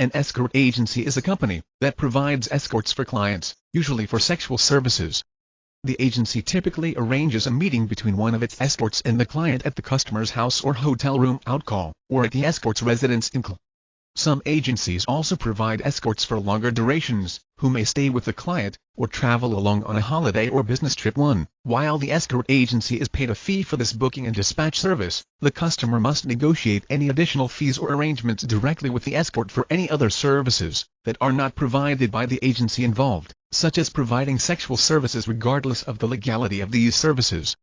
An escort agency is a company that provides escorts for clients, usually for sexual services. The agency typically arranges a meeting between one of its escorts and the client at the customer's house or hotel room outcall, or at the escort's residence in call. Some agencies also provide escorts for longer durations, who may stay with the client, or travel along on a holiday or business trip. 1. While the escort agency is paid a fee for this booking and dispatch service, the customer must negotiate any additional fees or arrangements directly with the escort for any other services that are not provided by the agency involved, such as providing sexual services regardless of the legality of these services.